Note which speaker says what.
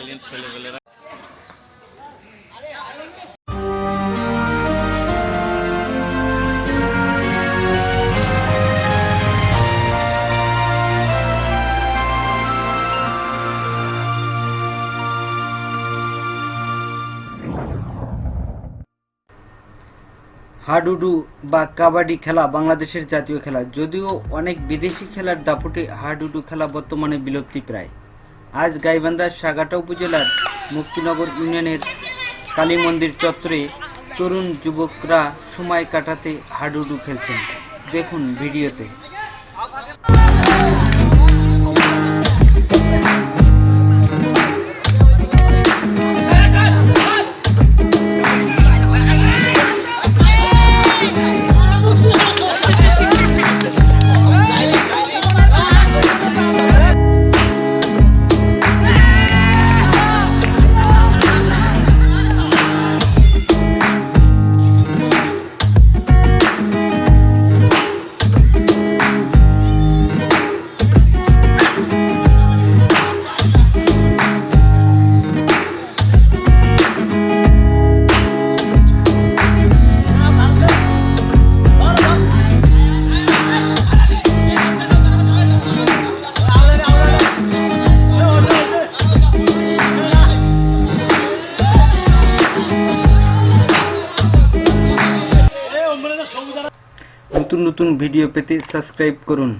Speaker 1: Silent ছেলেপেলেরা।
Speaker 2: হাডুডু বা কাবাডি খেলা বাংলাদেশের জাতীয় খেলা, যদিও অনেক বিদেশি খেলার দাপটে হাডুডু খেলা বর্তমানে বিলুপ্তি প্রায়। আজ গাইবান্ধার সাগাটা উপজেলার মুক্তিনগর ইউনিয়নের কালী মন্দির চত্বরে তরুণ যুবকরা সময় কাটাতে হাডুডু খেলছেন। দেখুন ভিডিওতে। নতুন নতুন ভিডিও পেতে সাবস্ক্রাইব করুন।